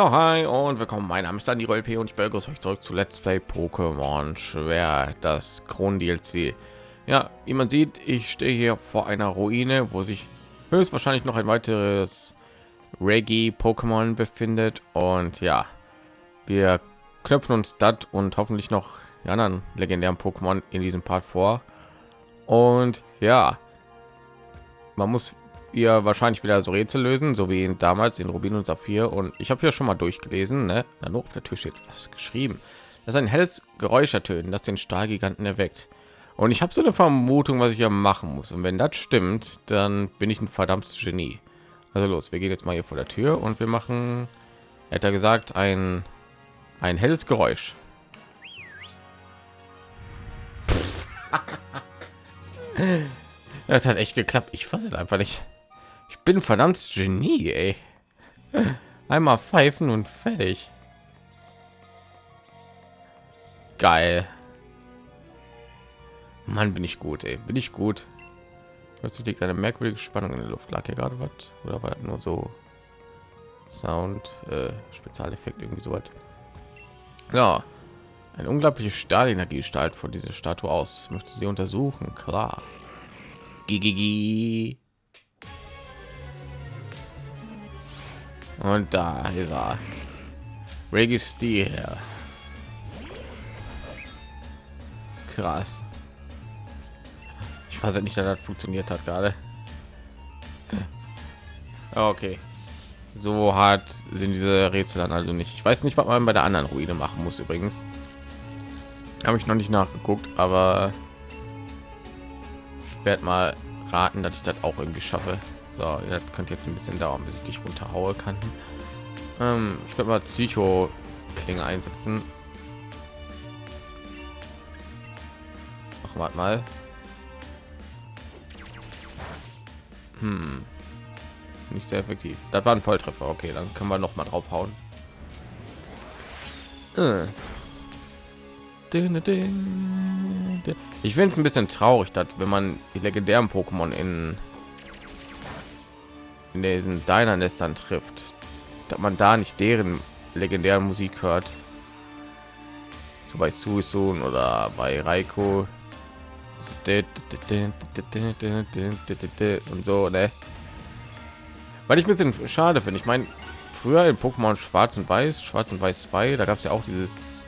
Ja, hi und willkommen. Mein Name ist Dani LP und ich begrüße euch zurück zu Let's Play Pokémon Schwer, das Kron DLC. Ja, wie man sieht, ich stehe hier vor einer Ruine, wo sich höchstwahrscheinlich noch ein weiteres Reggie Pokémon befindet und ja, wir knöpfen uns das und hoffentlich noch die anderen legendären Pokémon in diesem Part vor. Und ja, man muss ihr wahrscheinlich wieder so Rätsel lösen, so wie damals in Rubin und Saphir. Und ich habe hier schon mal durchgelesen, ne? Na, nur auf der Tür steht das geschrieben. Das ist ein helles Geräusch ertönen, das den Stahlgiganten erweckt. Und ich habe so eine Vermutung, was ich hier machen muss. Und wenn das stimmt, dann bin ich ein verdammtes Genie. Also los, wir gehen jetzt mal hier vor der Tür und wir machen, hätte er gesagt, ein ein helles Geräusch. das hat echt geklappt. Ich fasse einfach nicht. Ich bin verdammt Genie, ey. Einmal pfeifen und fertig. Geil. Mann, bin ich gut, ey. Bin ich gut. Plötzlich liegt eine merkwürdige Spannung in der Luft. Lag hier gerade was? Oder war das nur so Sound, äh, Spezialeffekt, irgendwie so was? Ja, eine unglaubliche Stahlenergie strahlt von dieser Statue aus. Möchte sie untersuchen? Klar. Gigi. Und da ist er. Registrier. Krass. Ich weiß nicht, dass das funktioniert hat gerade. Okay. So hart sind diese Rätsel dann also nicht. Ich weiß nicht, was man bei der anderen Ruine machen muss übrigens. Habe ich noch nicht nachgeguckt, aber ich werde mal raten, dass ich das auch irgendwie schaffe. So, das könnte jetzt ein bisschen dauern, bis ich dich runterhaue kann. Ähm, ich könnte mal Psycho Klinge einsetzen. Ach, warte mal. Hm. Nicht sehr effektiv. Das war ein Volltreffer. Okay, dann können wir noch mal drauf hauen. Äh. Ich finde es ein bisschen traurig, dass wenn man die legendären Pokémon in in diesen deiner Nestern trifft, dass man da nicht deren legendären Musik hört. So bei Susun oder bei Raiko und so, ne? Weil ich ein bisschen schade finde. Ich meine, früher in Pokémon Schwarz und Weiß, Schwarz und Weiß 2, da gab es ja auch dieses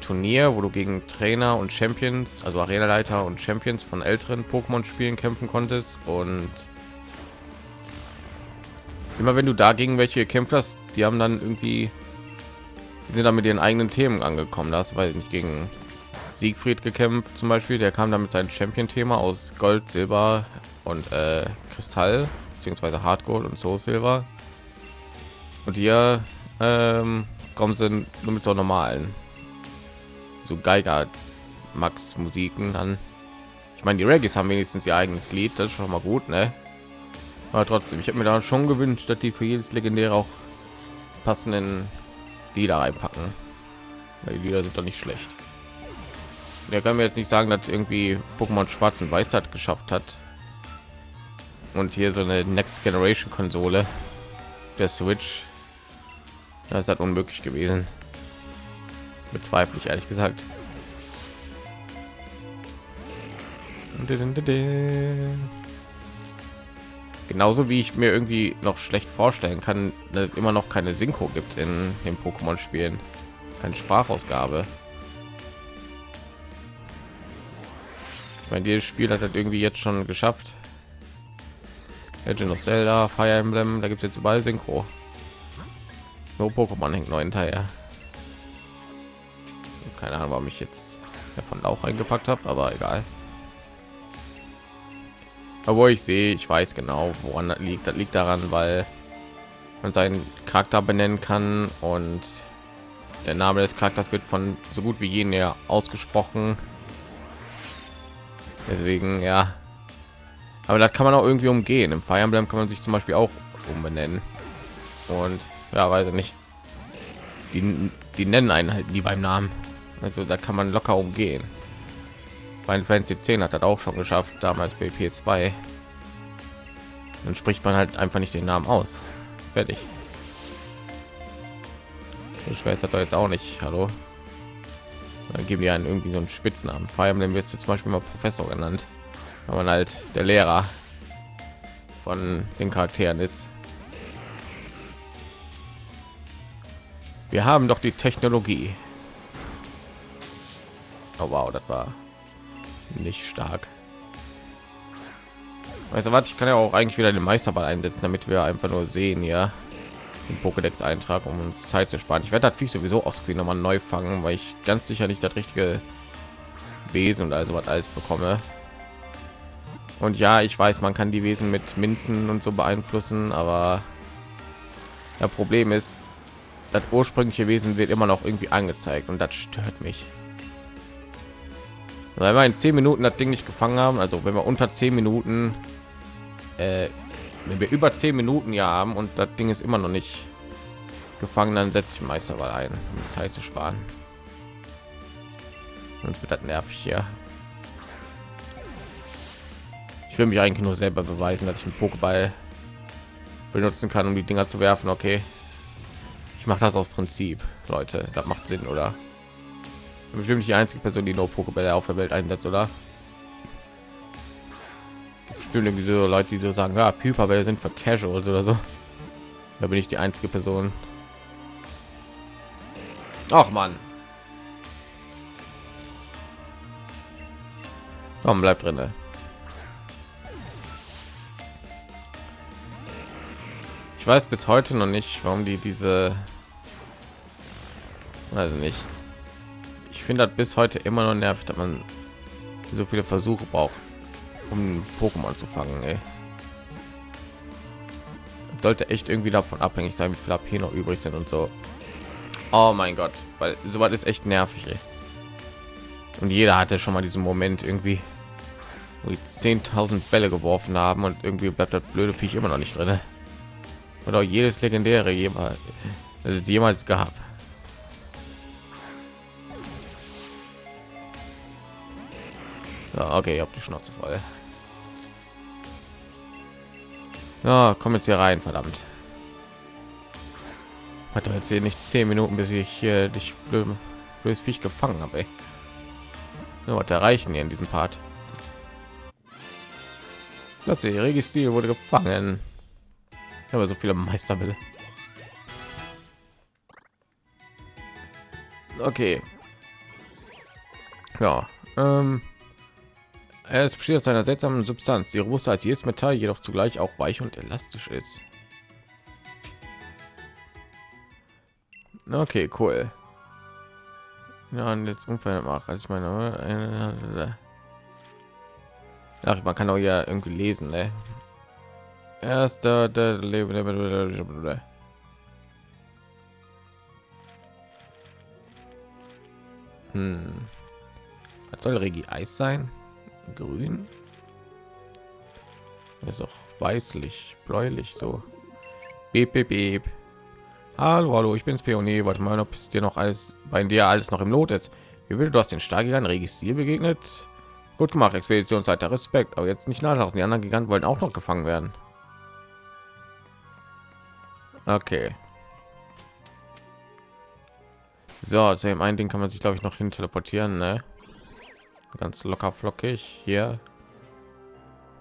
Turnier, wo du gegen Trainer und Champions, also Arena-Leiter und Champions von älteren Pokémon-Spielen kämpfen konntest und immer wenn du dagegen welche gekämpft hast, die haben dann irgendwie die sind dann mit ihren eigenen Themen angekommen. Das weil nicht gegen Siegfried gekämpft zum Beispiel, der kam damit sein Champion-Thema aus Gold, Silber und äh, Kristall beziehungsweise Hardcore und Soul Silver. Und hier ähm, kommen sie nur mit so normalen, so Geiger Max Musiken an. Ich meine, die Reggae haben wenigstens ihr eigenes Lied, das ist schon mal gut, ne? Aber trotzdem ich habe mir da schon gewünscht dass die für jedes legendäre auch passenden lieder reinpacken. Weil die lieder sind doch nicht schlecht. Der kann mir jetzt nicht sagen dass irgendwie pokémon schwarz und weiß hat geschafft hat. Und hier so eine next generation konsole der switch. Das hat unmöglich gewesen. Bezweifle ich ehrlich gesagt genauso wie ich mir irgendwie noch schlecht vorstellen kann dass es immer noch keine synchro gibt in den pokémon spielen keine sprachausgabe mein jedes spiel hat das irgendwie jetzt schon geschafft Legend of Zelda, Fire Emblem, da gibt es jetzt überall Synchro. No Pokémon hängt neuen Teil. Keine Ahnung, warum ich jetzt davon auch eingepackt habe, aber egal aber ich sehe ich weiß genau woran das liegt. Das liegt daran weil man seinen charakter benennen kann und der name des charakters wird von so gut wie jeden ja ausgesprochen. Deswegen ja. Aber das kann man auch irgendwie umgehen. Im Fire Emblem kann man sich zum Beispiel auch umbenennen. Und ja weiß ich nicht. Die, die nennen einen halt nie beim namen. Also da kann man locker umgehen Final Fantasy 10 hat das auch schon geschafft, damals für PS2. Dann spricht man halt einfach nicht den Namen aus. Fertig. So schwer ist das doch jetzt auch nicht. Hallo. Dann geben die einen irgendwie so einen Spitznamen. Fire Emblem wirst du zum Beispiel mal Professor genannt, wenn man halt der Lehrer von den Charakteren ist. Wir haben doch die Technologie. Oh wow, das war nicht stark. Du was? Ich kann ja auch eigentlich wieder den Meisterball einsetzen, damit wir einfach nur sehen, ja, den Pokédex eintrag, um uns Zeit zu sparen. Ich werde das Viech sowieso aus noch mal neu fangen, weil ich ganz sicher nicht das richtige Wesen und also was alles bekomme. Und ja, ich weiß, man kann die Wesen mit Minzen und so beeinflussen, aber das Problem ist, das ursprüngliche Wesen wird immer noch irgendwie angezeigt und das stört mich. Weil wir in zehn Minuten das Ding nicht gefangen haben, also wenn wir unter zehn Minuten, äh, wenn wir über zehn Minuten ja haben und das Ding ist immer noch nicht gefangen, dann setze ich Meisterwahl ein, um Zeit zu sparen. Sonst wird das nervig hier. Ich will mich eigentlich nur selber beweisen, dass ich einen Pokéball benutzen kann, um die Dinger zu werfen. Okay, ich mache das aus Prinzip, Leute. Das macht Sinn, oder? Bestimmt die einzige Person, die nur Pokébälle auf der Welt einsetzt, oder? Bestimmt irgendwie so Leute, die so sagen, ja, Pokébälle sind für Casuals oder so. Da bin ich die einzige Person. Ach man. Komm, bleib drin. Ich weiß bis heute noch nicht, warum die diese also nicht ich finde das bis heute immer noch nervig dass man so viele versuche braucht um pokémon zu fangen ey. sollte echt irgendwie davon abhängig sein wie viel AP noch übrig sind und so oh mein gott weil so was ist echt nervig ey. und jeder hatte schon mal diesen moment irgendwie wo die 10.000 bälle geworfen haben und irgendwie bleibt das blöde viech immer noch nicht drin oder jedes legendäre jemals jemals gehabt Ja, okay, ihr habt die Schnauze voll. Ja, komm jetzt hier rein, verdammt. Hat doch jetzt hier nicht zehn Minuten, bis ich hier dich blödes Viech gefangen habe. Ja, was erreichen hier in diesem Part? Das Registil wurde gefangen. Aber so viele Meisterbälle. Okay. Ja. Ähm, es besteht aus einer seltsamen Substanz, die robuster als jedes Metall, jedoch zugleich auch weich und elastisch ist. Okay, cool. Ja, und jetzt unverändert machen. Also ich meine, Ach, man kann auch ja irgendwie lesen, ne? Erster der Leben. Hm. Was soll Regi Eis sein? Grün? Ist auch weißlich bläulich so. Beep, beep, beep. hallo hallo ich bin's pionier warte mal ob es dir noch alles bei dir alles noch im not ist. Wie will du hast den starken registriert begegnet? Gut gemacht expeditionsleiter. Respekt. Aber jetzt nicht nachlassen. Die anderen giganten wollen auch noch gefangen werden. Okay. So zu dem einen ding kann man sich glaube ich noch hin teleportieren ne? Ganz locker flockig. Hier.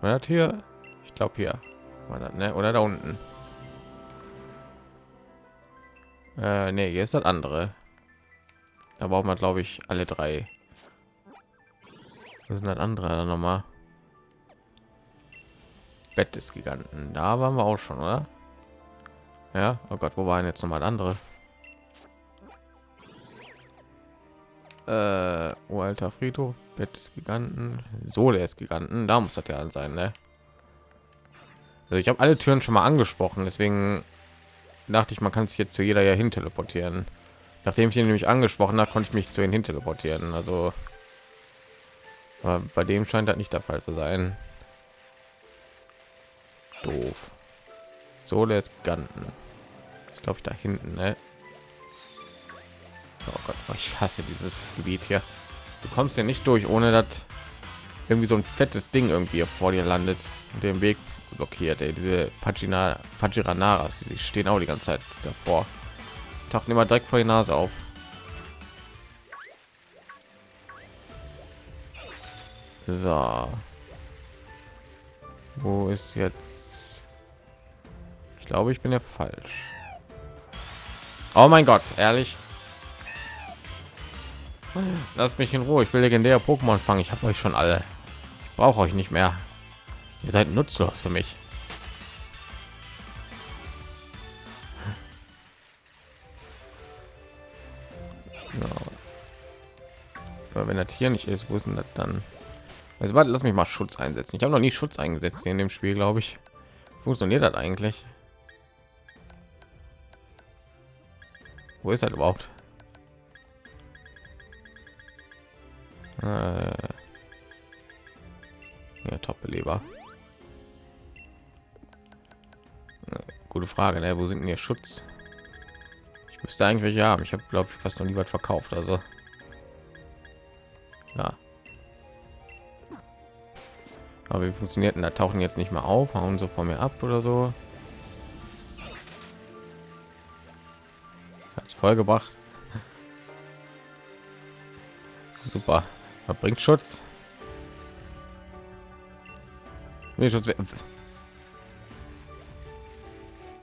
Man hat hier ich glaube hier das, ne? oder da unten. Äh, nee, hier ist das andere. Da braucht man glaube ich alle drei. Das sind das andere dann noch mal bett des giganten. Da waren wir auch schon oder? Ja oh gott wo waren jetzt noch mal andere äh, alter Friedhof, Bett des Giganten, Sohle des Giganten, da muss das ja sein, ne? Also ich habe alle Türen schon mal angesprochen, deswegen dachte ich, man kann sich jetzt zu jeder ja hin teleportieren. Nachdem ich ihn nämlich angesprochen habe, konnte ich mich zu ihnen hin teleportieren. Also bei dem scheint das nicht der Fall zu sein. Doof. Sohle des Giganten. Ich glaube, da hinten, ne? Oh Gott, ich hasse dieses Gebiet hier. Du kommst ja nicht durch, ohne dass irgendwie so ein fettes Ding irgendwie vor dir landet und den Weg blockiert. Ey. Diese Pagina, Pagiranaras, die stehen auch die ganze Zeit davor. tauchen immer direkt vor die Nase auf. So. Wo ist jetzt? Ich glaube, ich bin ja falsch. Oh mein Gott, ehrlich. Lasst mich in Ruhe. Ich will legendäre Pokémon fangen. Ich habe euch schon alle. Ich brauche euch nicht mehr. Ihr seid nutzlos für mich. Ja. wenn das hier nicht ist, wo ist das dann? Also warte, lass mich mal Schutz einsetzen. Ich habe noch nie Schutz eingesetzt in dem Spiel, glaube ich. Funktioniert das eigentlich? Wo ist das überhaupt? Äh, ja, Top-Beleber. Gute Frage, ne? Wo sind denn Schutz? Ich müsste eigentlich haben. Ich habe, glaube ich, fast noch nie was verkauft. Also, ja. Aber wie funktioniert denn? Da tauchen jetzt nicht mehr auf, hauen so vor mir ab oder so. Hat's voll gebracht. Super. Verbringt Schutz. Nee, Schutz.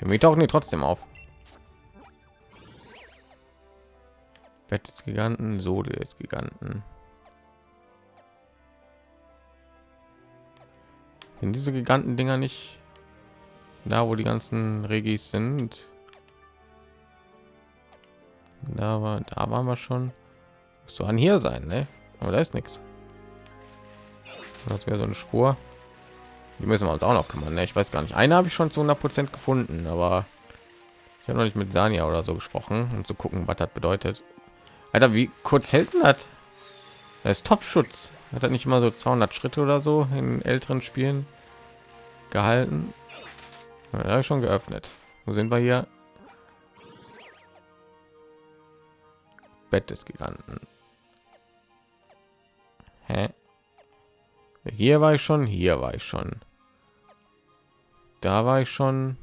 Wir tauchen die trotzdem auf. Bett des Giganten, Sode des Giganten. Sind diese Giganten-Dinger nicht da, wo die ganzen Regis sind? Da war, da waren wir schon. So an hier sein, ne? Aber da ist nichts. Das wäre so eine Spur. Die müssen wir uns auch noch kümmern. Ne? Ich weiß gar nicht. Eine habe ich schon zu 100 Prozent gefunden, aber ich habe noch nicht mit Sania oder so gesprochen, um zu gucken, was das bedeutet. Alter, wie kurz hält denn das? Das ist Top-Schutz. Hat er nicht immer so 200 Schritte oder so in älteren Spielen gehalten? Ja, schon geöffnet. Wo sind wir hier? Bett des Giganten. Hä? Hier war ich schon, hier war ich schon. Da war ich schon.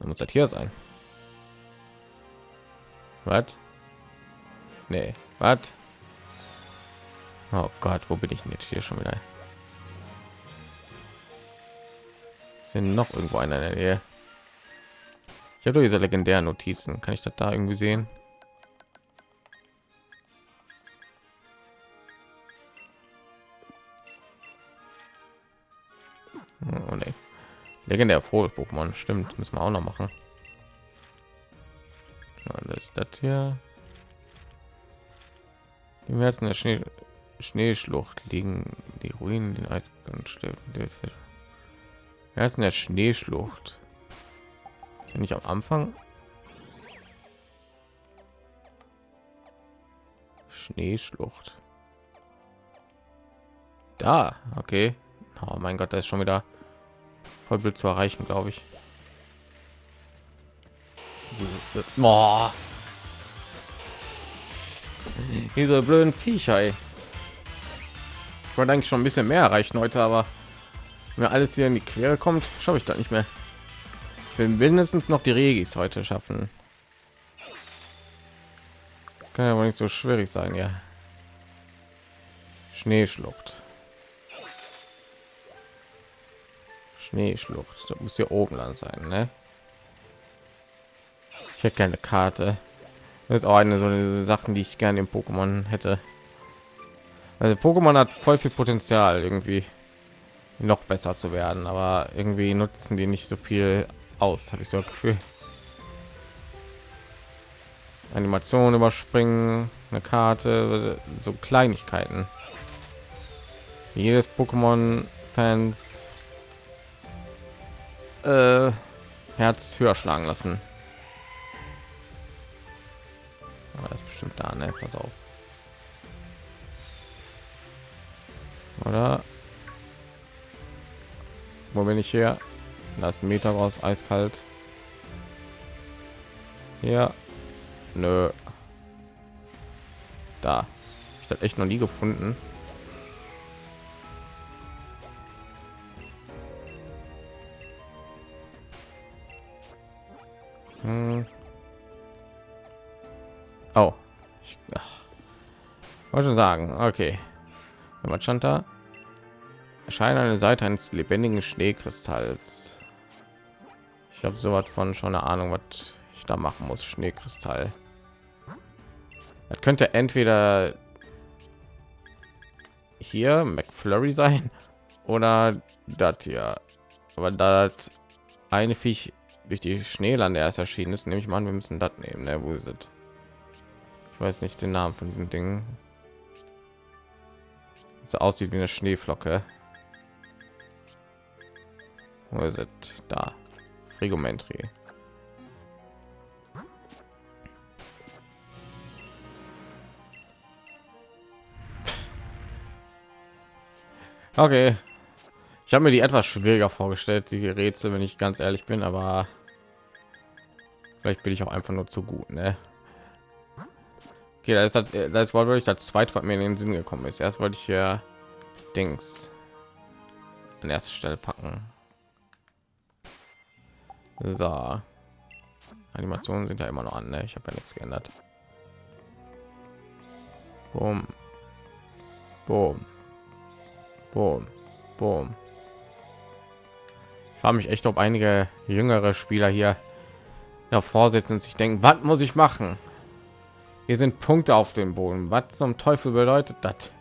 Da muss das hier sein. Was? Nee, was? Oh Gott, wo bin ich denn jetzt hier schon wieder? Sind noch irgendwo einer in der Nähe? Ich habe diese legendären Notizen. Kann ich das da irgendwie sehen? Legendär frohes Pokémon, stimmt, müssen wir auch noch machen. Ja, das hier. Die Herzen der Schnee Schneeschlucht liegen die Ruinen den Eis Herzen der Schneeschlucht. Ist ja nicht am Anfang. Schneeschlucht. Da, okay. Oh mein Gott, das ist schon wieder voll blöd zu erreichen, glaube ich. Boah. Diese blöden Viecher. Ey. Ich wollte eigentlich schon ein bisschen mehr erreichen heute, aber wenn alles hier in die Quere kommt, schaffe ich da nicht mehr. Ich will mindestens noch die Regis heute schaffen. Kann wohl nicht so schwierig sein, ja. Schneeschlucht. Schneeschlucht. Das muss hier oben lang sein, ne? Ich hätte keine Karte. Das ist auch eine so eine Sachen, die ich gerne im Pokémon hätte. Also Pokémon hat voll viel Potenzial, irgendwie noch besser zu werden, aber irgendwie nutzen die nicht so viel aus, habe ich so ein Gefühl. Animation überspringen, eine Karte, so Kleinigkeiten. Jedes Pokémon-Fans äh, Herz höher schlagen lassen. Das ist bestimmt da, ne? Pass auf. Oder? Wo bin ich hier? Das Meter raus, eiskalt. Ja. Nö. Da. Ich das echt noch nie gefunden. Wollte schon sagen okay was stand da erscheint eine seite eines lebendigen schneekristalls ich habe so was von schon eine ahnung was ich da machen muss schneekristall das könnte entweder hier McFlurry sein oder das hier. Aber da das eine Viech durch die Schneelande erst erschienen ist, nehme ich mal an, wir müssen das nehmen. Ne? Wo ist? Ich weiß nicht den Namen von diesen Dingen. So aussieht wie eine Schneeflocke. Wo ist es? Da. Frigometrie. Okay. Ich habe mir die etwas schwieriger vorgestellt, die Rätsel, wenn ich ganz ehrlich bin, aber vielleicht bin ich auch einfach nur zu gut, ne? Okay, das ist das, das war wirklich das zweite, was mir in den Sinn gekommen ist. Erst wollte ich hier Dings an erste Stelle packen. So. Animationen sind ja immer noch an, ne? Ich habe ja nichts geändert. Boom. Boom. Boom. Boom. Ich frage mich echt, ob einige jüngere Spieler hier davor sitzen und sich denken, was muss ich machen? Hier sind Punkte auf dem Boden. Was zum Teufel bedeutet das?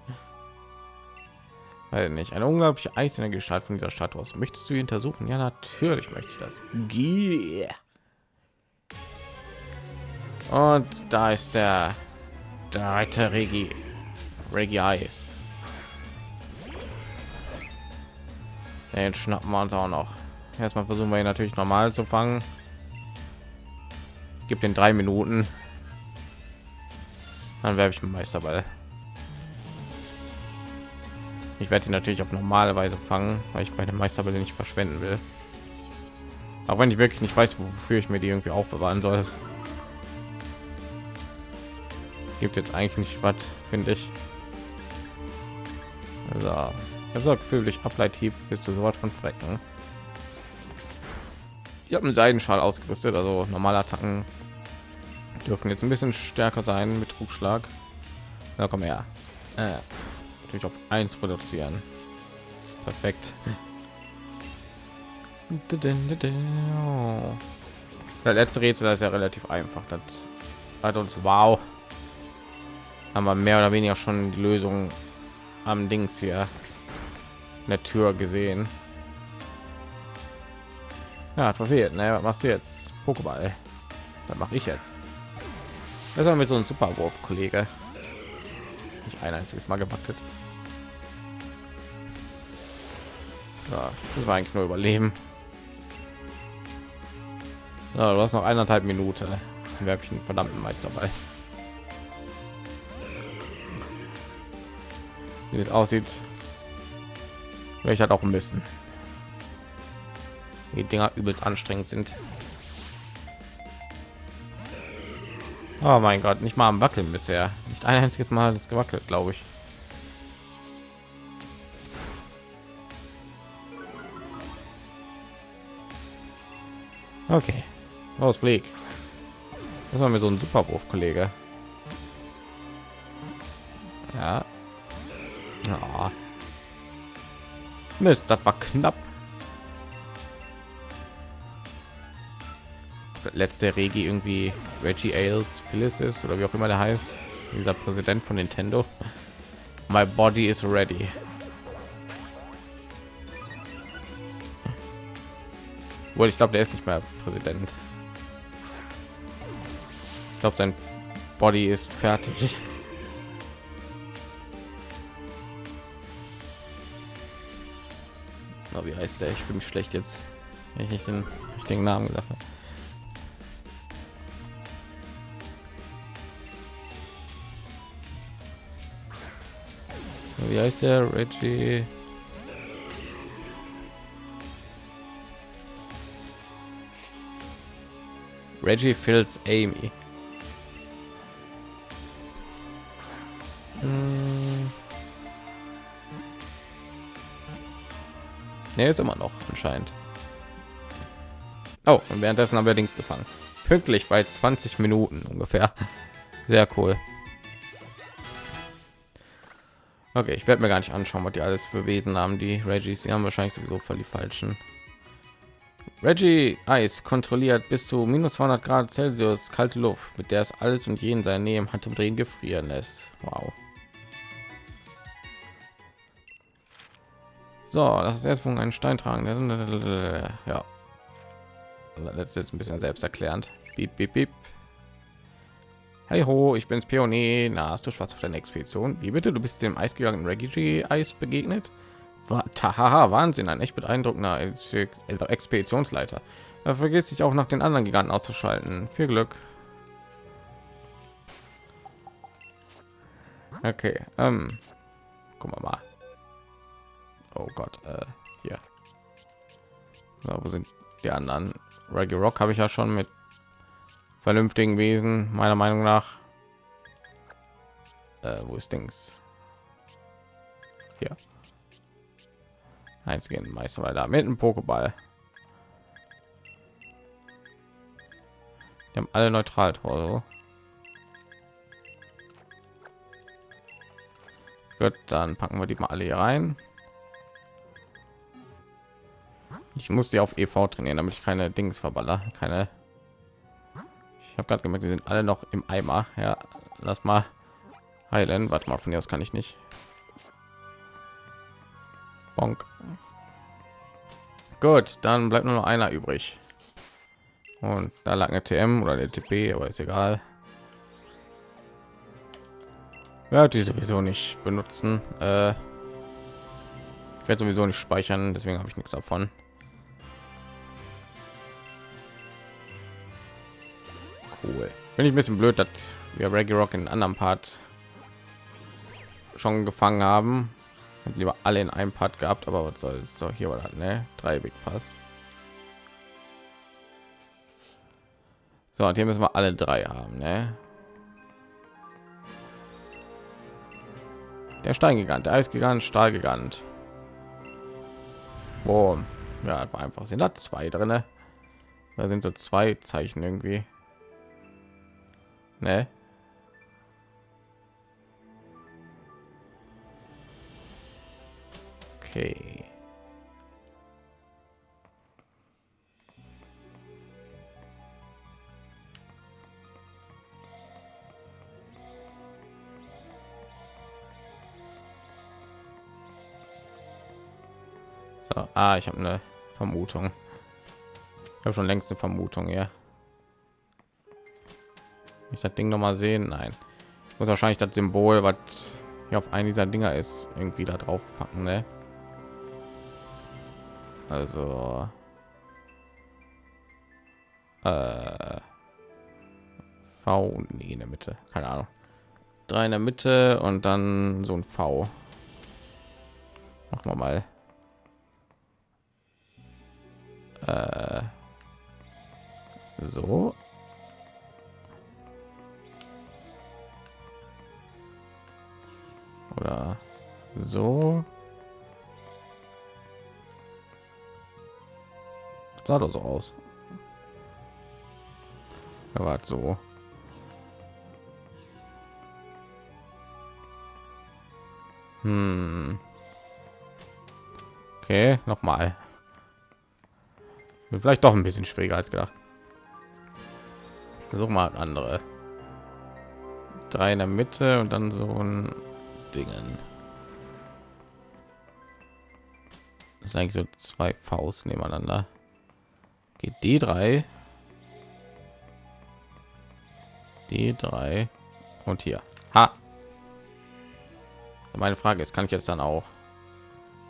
Weil nicht eine unglaubliche einzelne Gestalt von dieser Stadt aus. Möchtest du untersuchen? Ja, natürlich möchte ich das. Yeah. Und da ist der dritte Regi Regi Eis. Den schnappen wir uns auch noch. Erstmal versuchen wir ihn natürlich normal zu fangen. Gibt den drei Minuten. Dann werfe ich Meisterball. Ich werde ihn natürlich auf normale Weise fangen, weil ich meine Meisterbälle nicht verschwenden will. Auch wenn ich wirklich nicht weiß, wofür ich mir die irgendwie aufbewahren soll. Gibt jetzt eigentlich nicht was, finde ich. Also, ich habe Gefühl, durch Ableithieb bist du sofort von Frecken. Ich habe einen Seidenschal ausgerüstet, also normale Attacken dürfen jetzt ein bisschen stärker sein mit Trugschlag. Na komm her. Äh, natürlich auf 1 reduzieren. Perfekt. Der letzte Rätsel ist ja relativ einfach. Das hat uns wow. Haben wir mehr oder weniger schon die Lösung am Dings hier der Tür gesehen. Ja, hat verfehlt. Ne, was machst du jetzt? Pokéball. Was mache ich jetzt? Das war mit so einem Superwurf, Kollege. Nicht ein einziges Mal gewackelt. Ja, das war eigentlich nur überleben. Ja, du hast noch eineinhalb Minute. Dann werfe ich einen verdammten Meister bei. Wie es aussieht, Vielleicht hat auch ein bisschen. Die Dinger übelst anstrengend sind. Oh mein Gott, nicht mal am Wackeln bisher. Nicht ein einziges Mal ist gewackelt, glaube ich. Okay, flieg. Das war mir so ein Superwurf, Kollege. Ja. Oh. Mist, das war knapp. Letzte Regi irgendwie Reggie Ailes Phyllis ist oder wie auch immer der heißt. Dieser Präsident von Nintendo. My body is ready. Wohl, ich glaube, der ist nicht mehr Präsident. Ich glaube, sein Body ist fertig. Oh, wie heißt der? Ich mich schlecht jetzt, wenn ich nicht den richtigen Namen gesagt habe. Wie heißt der? Reggie? Reggie Phils Amy. Ne, ist immer noch anscheinend. Oh, und währenddessen haben wir links gefangen. Pünktlich bei 20 Minuten ungefähr. Sehr cool. Okay, ich werde mir gar nicht anschauen, was die alles für Wesen haben. Die Reggies, sie haben wahrscheinlich sowieso voll die falschen. Reggie Eis kontrolliert bis zu minus 200 Grad Celsius kalte Luft, mit der es alles und jeden seine Nähe im Handumdrehen gefrieren lässt. Wow. So, das ist erstmal ein Stein tragen. Ja. Letztes ist ein bisschen selbsterklärend. Beep, beep, beep. Hey ho, ich bin's Pionier. Na, hast du schwarz auf deine Expedition? Wie bitte? Du bist dem eisgegangenen Reggie Eis begegnet? Haha, Wahnsinn, ein echt beeindruckender Expeditionsleiter. Er vergisst sich auch nach den anderen Giganten auszuschalten. Viel Glück. Okay, ähm, gucken wir mal. Oh Gott, äh, hier. So, wo sind die anderen? Reggae Rock habe ich ja schon mit vernünftigen Wesen, meiner Meinung nach. Äh, wo ist Dings? Hier. Eins gehen Meister weiter mit einem Pokéball. Die haben alle neutral Tor. Gut, dann packen wir die mal alle hier rein. Ich muss die auf EV trainieren, damit ich keine Dings verballer, keine. Habe gerade gemerkt, die sind alle noch im Eimer. Ja, lass mal heilen. Warte mal, von hier aus kann ich nicht. Bonk. Gut, dann bleibt nur noch einer übrig. Und da lag eine TM oder eine TP, aber ist egal. Ja, die sowieso nicht benutzen. Äh, ich werde sowieso nicht speichern, deswegen habe ich nichts davon. Cool. Bin ich ein bisschen blöd, dass wir Reggae Rock in anderen Part schon gefangen haben lieber alle in einem Part gehabt, aber was soll es doch hier war ne? Drei Big Pass. So, und hier müssen wir alle drei haben, ne? Der Steingigant, der Eisgigant, Stahlgigant. Boom. Ja, war einfach sind da zwei drin. Da sind so zwei Zeichen irgendwie. Ne? Okay. So, ah, ich habe eine Vermutung. Ich habe schon längst eine Vermutung, ja. Ich das Ding noch mal sehen, nein. Ich muss wahrscheinlich das Symbol, was hier auf einen dieser Dinger ist, irgendwie da drauf packen, ne? Also äh, V nee, in der Mitte, keine Ahnung. Drei in der Mitte und dann so ein V. Machen wir mal. Äh, so. So. sah doch so aus. Er war so. Hm. Okay, noch mal. Vielleicht doch ein bisschen schwieriger als gedacht. Versuch mal andere. Drei in der Mitte und dann so ein Dingen. Das eigentlich so zwei Faust nebeneinander. Geht D3 D3 und hier. Ha! Meine Frage ist kann ich jetzt dann auch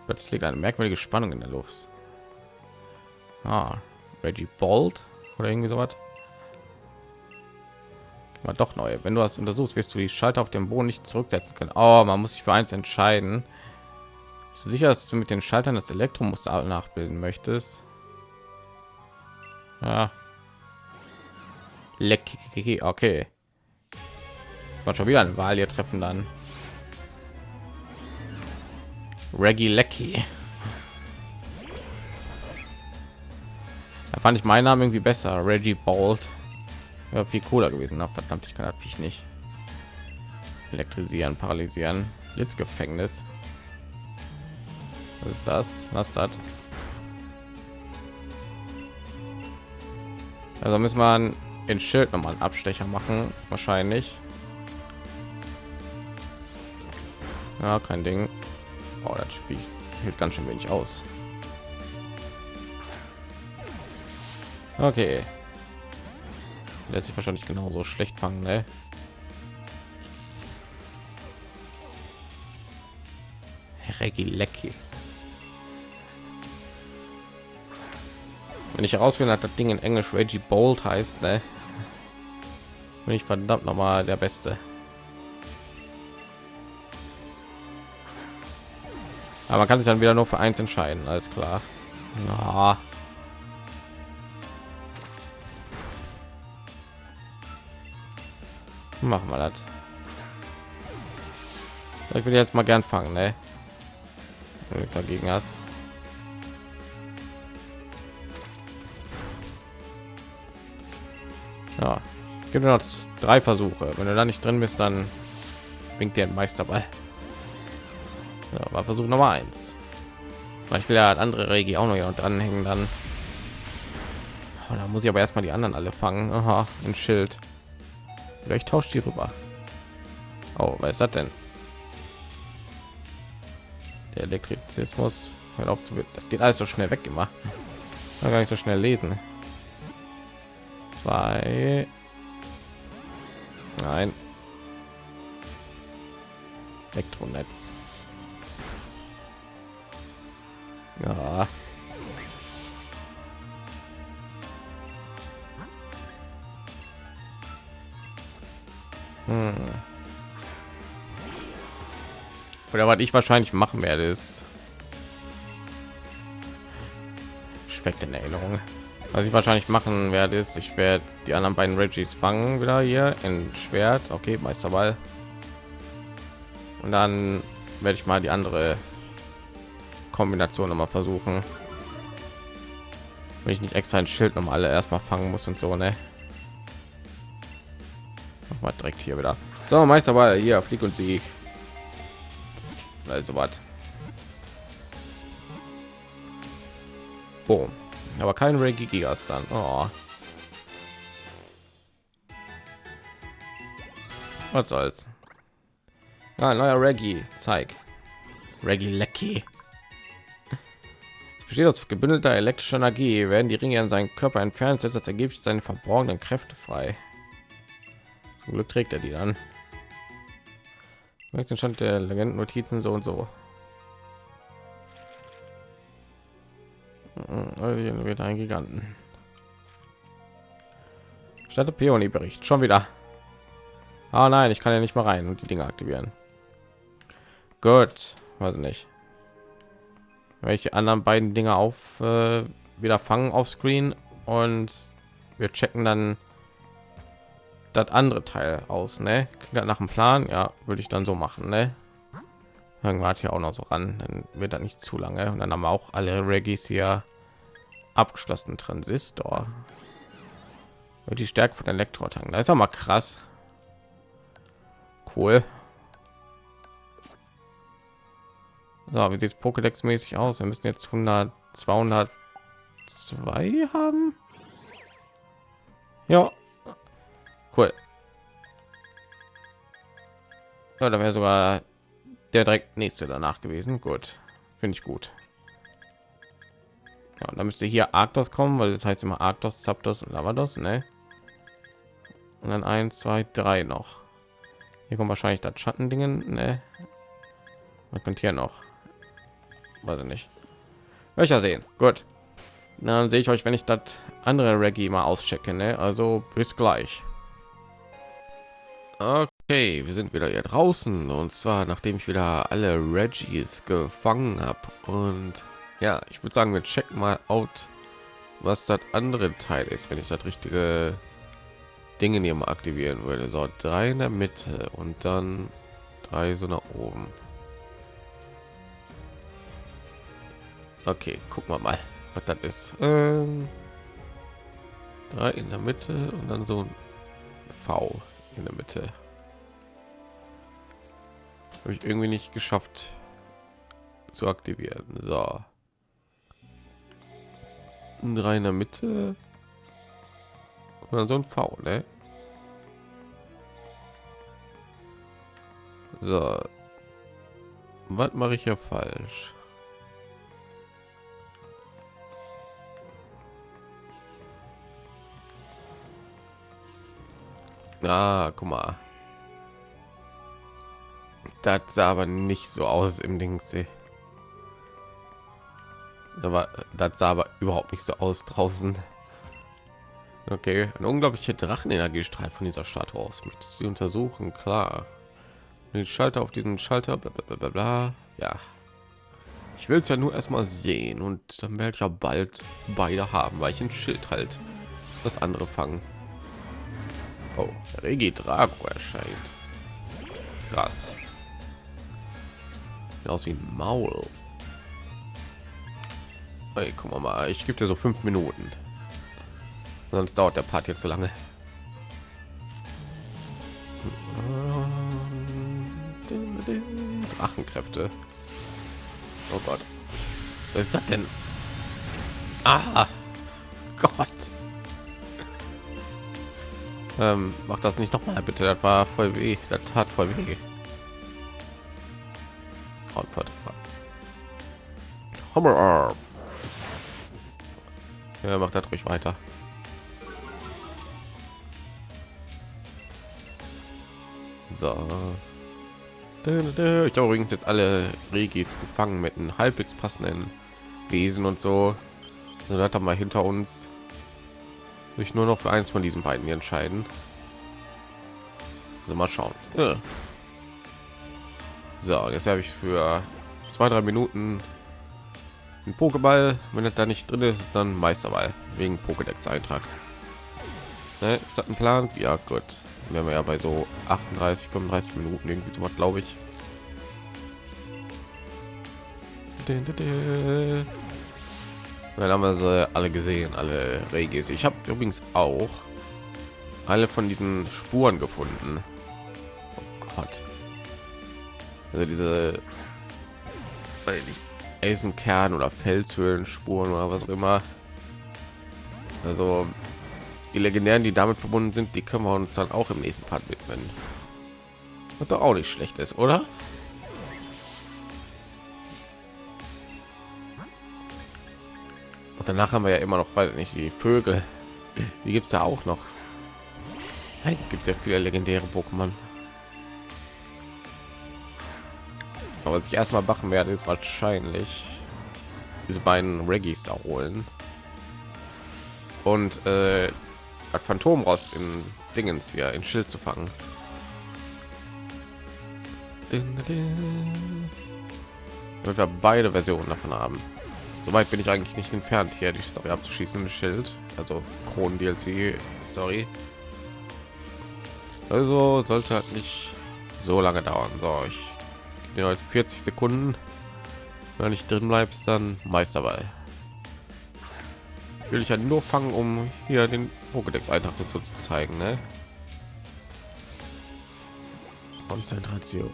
plötzlich liegt eine merkwürdige Spannung in der Luft? Ah, Reggie Bolt oder irgendwie so was mal doch neu wenn du das untersuchst wirst du die Schalter auf dem Boden nicht zurücksetzen können. Oh, man muss sich für eins entscheiden sicher dass du mit den Schaltern das Elektromuster nachbilden möchtest ja. Leck, okay. Das war schon wieder eine Wahl hier treffen dann. Reggie Lecky. Da fand ich meinen Namen irgendwie besser. Reggie Bolt. Ja, viel cooler gewesen. Na, verdammt, ich kann das nicht. elektrisieren paralysieren blitzgefängnis was ist das? Was das? Also muss man in schild noch mal einen abstecher machen wahrscheinlich. Ja kein ding. Oh, das hält ganz schön wenig aus. Okay. Lässt sich wahrscheinlich genauso schlecht fangen ne? Reggie Wenn ich herausfinden hat, das Ding in Englisch Reggie Bolt heißt, ne? bin ich verdammt noch mal der Beste. Aber man kann sich dann wieder nur für eins entscheiden, alles klar. Ja. Machen wir das. Ich will jetzt mal gern fangen, ne? nichts dagegen hast. Ja, gibt noch drei Versuche. Wenn du da nicht drin bist, dann winkt dir ein Meisterball. Ja, war Versuch Nummer eins. Ich will ja andere Regi auch noch dranhängen dann. Oh, da muss ich aber erstmal die anderen alle fangen. Aha, ein Schild. Vielleicht tauscht die rüber. Oh, was ist das denn? der Elektrizismus hört auf zu das geht alles so schnell weg immer gar nicht so schnell lesen zwei nein elektronetz ja hm. Oder was ich wahrscheinlich machen werde, ist schmeckt in Erinnerung. Was ich wahrscheinlich machen werde, ist, ich werde die anderen beiden Reggies fangen wieder hier in Schwert. Okay, Meisterball. Und dann werde ich mal die andere Kombination noch mal versuchen. Wenn ich nicht extra ein Schild noch alle erstmal fangen muss und so, ne? Mal direkt hier wieder. So, Meisterball, hier, flieg und sieg also was Boom. Aber kein Reggie Gigas dann. Oh. was soll's? Ah, neuer Reggie zeig. Reggie Lecky besteht aus gebündelter elektrischer Energie. Werden die Ringe an seinen Körper entfernt setzt das Ergebnis seine verborgenen Kräfte frei. Zum Glück trägt er die dann. Den Stand der Legenden Notizen so und so. Wird ein Giganten. Statt Peony Bericht schon wieder. Ah nein, ich kann ja nicht mal rein und die Dinge aktivieren. Gut, weiß nicht. Welche anderen beiden Dinge auf äh, wieder fangen auf Screen und wir checken dann das andere Teil aus, ne? nach dem Plan, ja, würde ich dann so machen, ne? Irgendwann hat hier auch noch so ran, dann wird das nicht zu lange und dann haben wir auch alle Regis hier abgeschlossen Transistor. Und die Stärke von Elektrotank, da ist auch mal krass. Cool. So, wie sieht es Pokédex mäßig aus? Wir müssen jetzt 100, 202 haben. Ja, Cool. Ja, da wäre sogar der direkt nächste danach gewesen. Gut, finde ich gut. Ja, da müsste hier Arctos kommen, weil das heißt immer Arctos, Zapdos und Lavados, ne? Und dann eins, zwei, drei noch. Hier kommt wahrscheinlich das Schattendingen, ne? Man könnte hier noch, weiß ich nicht. Welcher sehen? Gut. Dann sehe ich euch, wenn ich das andere Reggie mal auschecke, ne? Also bis gleich. Okay, wir sind wieder hier draußen und zwar nachdem ich wieder alle Reggies gefangen habe und ja, ich würde sagen, wir checken mal out, was das andere Teil ist, wenn ich das richtige Dinge hier mal aktivieren würde. So drei in der Mitte und dann drei so nach oben. Okay, gucken wir mal, was das ist. Ähm, drei in der Mitte und dann so ein V in der Mitte. Habe ich irgendwie nicht geschafft zu aktivieren. So. Drei in der Mitte. Oder so ein V, ne? So. Was mache ich ja falsch? Ah, guck mal. Das sah aber nicht so aus im Ding. Aber das sah aber überhaupt nicht so aus draußen. Okay, ein unglaublicher Drachenenergiestrahl von dieser Statue aus. Mit sie untersuchen, klar. Den Schalter auf diesen Schalter, bla, bla, bla, bla. Ja, ich will es ja nur erstmal sehen und dann werde ich ja bald beide haben, weil ich ein Schild halt das andere fangen. Oh, Regi Drago erscheint. Krass. Sieht aus wie ein Maul. Hey, guck mal, ich gebe dir so fünf Minuten. Sonst dauert der Part jetzt so lange. Drachenkräfte. Oh Gott. Was ist das denn? Ah, Gott. Ähm, mach das nicht noch mal bitte. Das war voll weh. Das tat voll weh. Hammer Ja, macht das ruhig weiter. So. Ich habe übrigens jetzt alle Regis gefangen mit einem halbwegs passenden Wesen und so. so das haben wir hinter uns. Sich nur noch für eins von diesen beiden entscheiden. Also mal schauen. Ja. So, jetzt habe ich für zwei, drei Minuten ein Pokéball. Wenn es da nicht drin ist, dann Meisterball wegen Pokédex Eintrag. Ne, ist das ein Plan? Ja, gut. Wenn wir ja bei so 38, 35 Minuten irgendwie so was, glaube ich. Dann haben wir sie alle gesehen, alle Regis. Ich habe übrigens auch alle von diesen Spuren gefunden. Oh Gott. Also diese Eisenkern oder Felshöhlenspuren oder was auch immer. Also die legendären, die damit verbunden sind, die können wir uns dann auch im nächsten Part widmen. Was doch auch nicht schlecht ist, oder? Und danach haben wir ja immer noch, weil nicht die Vögel. Die gibt es ja auch noch. Gibt es ja viele legendäre Pokémon. Aber was ich erstmal machen werde, ist wahrscheinlich diese beiden Reggies da holen und äh, Phantom raus in Dingens hier in Schild zu fangen. Damit wir beide Versionen davon haben. Soweit bin ich eigentlich nicht entfernt, hier die Story abzuschließen. Schild, also Kronen DLC Story. Also sollte halt nicht so lange dauern. So, ich gebe als 40 Sekunden. Wenn ich drin bleibst, dann Meisterball will ich ja nur fangen, um hier den Pokédex Eintrag dazu zu zeigen. Ne? Konzentration.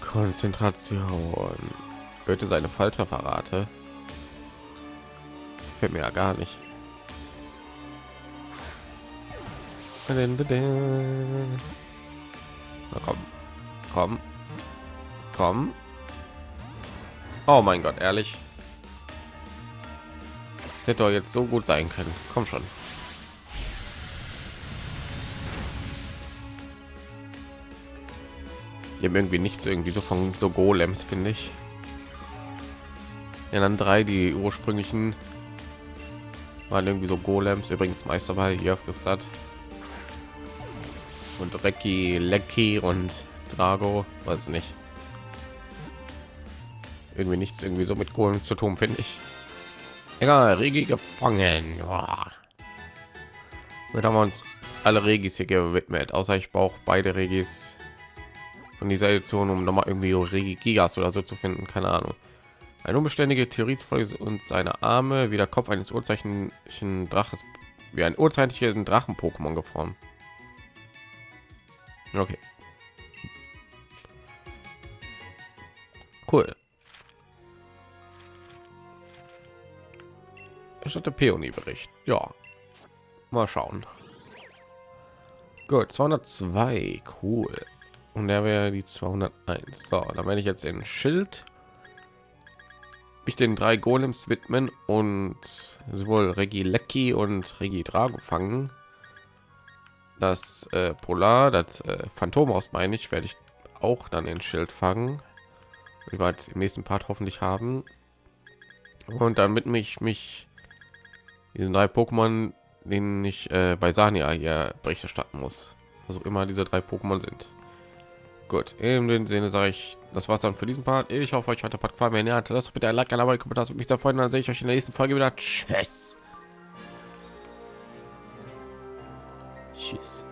Konzentration. Hörte seine Falltrefferrate. Fällt mir ja gar nicht. Na komm, komm, komm. Oh mein Gott, ehrlich hätte doch jetzt so gut sein können. Komm schon. Wir haben irgendwie nichts irgendwie so von so Golems, finde ich. Ja, dann drei, die ursprünglichen waren irgendwie so Golems. Übrigens Meisterball hier frisst hat. Und Recki, Lecky und Drago, weiß nicht. Irgendwie nichts irgendwie so mit Golems zu tun, finde ich. Egal, Regi gefangen. Ja. Wir haben uns alle Regis hier gewidmet, außer ich brauche beide Regis von dieser Edition, um noch mal irgendwie Regi Gigas oder so zu finden. Keine Ahnung. Eine unbeständige Theorie und seine Arme wie der Kopf eines urzeichnlichen Draches, wie ein urzeitlichen Drachen-Pokémon geformt. Okay. Cool. Statt Peony-Bericht. Ja. Mal schauen. Gut, 202. Cool. Und der wäre die 201. So, dann werde ich jetzt in Schild mich den drei Golems widmen und sowohl Regi Lecky und Regi Drago fangen. Das äh, Polar, das äh, Phantom aus meine ich, werde ich auch dann in Schild fangen. Wir halt im nächsten Part hoffentlich haben. Und damit mich mich diesen drei Pokémon, denen ich äh, bei Sania hier Bericht erstatten muss. Also immer diese drei Pokémon sind. Gut, in dem Sinne sage ich, das war's dann für diesen Part. Ich hoffe, euch hat der Part gefallen. Wenn ihr hatte, das bitte ein Like, ein Abo, ein Kommentar, mich sehr freuen. Dann sehe ich euch in der nächsten Folge wieder. Tschüss. Tschüss.